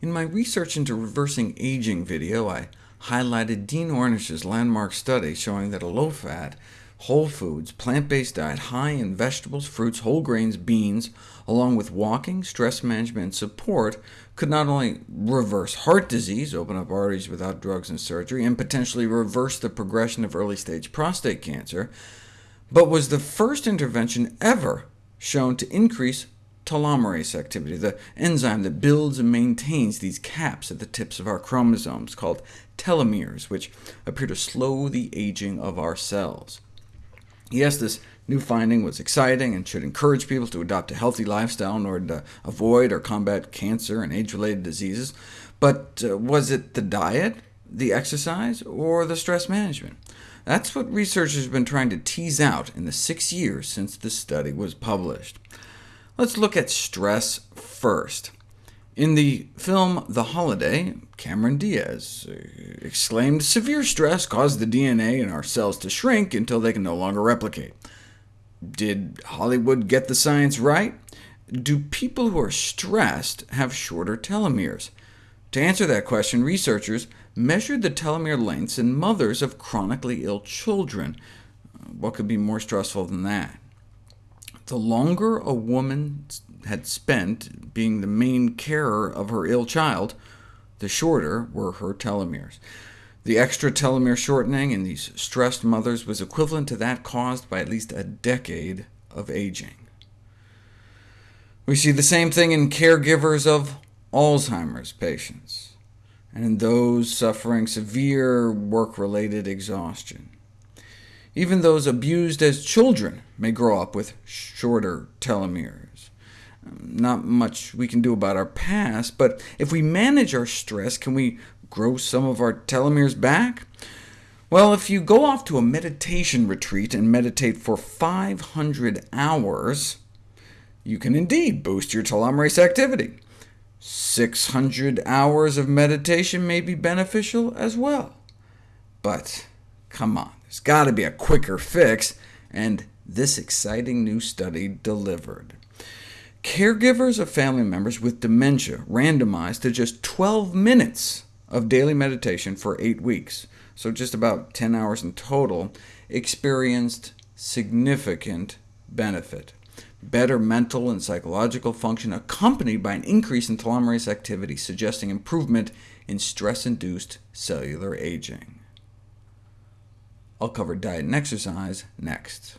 In my Research into Reversing Aging video, I highlighted Dean Ornish's landmark study showing that a low-fat, whole foods, plant-based diet high in vegetables, fruits, whole grains, beans, along with walking, stress management, and support could not only reverse heart disease, open up arteries without drugs and surgery, and potentially reverse the progression of early-stage prostate cancer, but was the first intervention ever shown to increase telomerase activity, the enzyme that builds and maintains these caps at the tips of our chromosomes, called telomeres, which appear to slow the aging of our cells. Yes, this new finding was exciting and should encourage people to adopt a healthy lifestyle in order to avoid or combat cancer and age-related diseases, but uh, was it the diet, the exercise, or the stress management? That's what researchers have been trying to tease out in the six years since the study was published. Let's look at stress first. In the film The Holiday, Cameron Diaz uh, exclaimed, severe stress caused the DNA in our cells to shrink until they can no longer replicate. Did Hollywood get the science right? Do people who are stressed have shorter telomeres? To answer that question, researchers measured the telomere lengths in mothers of chronically ill children. What could be more stressful than that? The longer a woman had spent being the main carer of her ill child, the shorter were her telomeres. The extra telomere shortening in these stressed mothers was equivalent to that caused by at least a decade of aging. We see the same thing in caregivers of Alzheimer's patients, and in those suffering severe work-related exhaustion. Even those abused as children may grow up with shorter telomeres. Um, not much we can do about our past, but if we manage our stress, can we grow some of our telomeres back? Well, if you go off to a meditation retreat and meditate for 500 hours, you can indeed boost your telomerase activity. 600 hours of meditation may be beneficial as well. But come on, there's got to be a quicker fix, and this exciting new study delivered. Caregivers of family members with dementia randomized to just 12 minutes of daily meditation for 8 weeks, so just about 10 hours in total, experienced significant benefit. Better mental and psychological function accompanied by an increase in telomerase activity, suggesting improvement in stress-induced cellular aging. I'll cover diet and exercise next.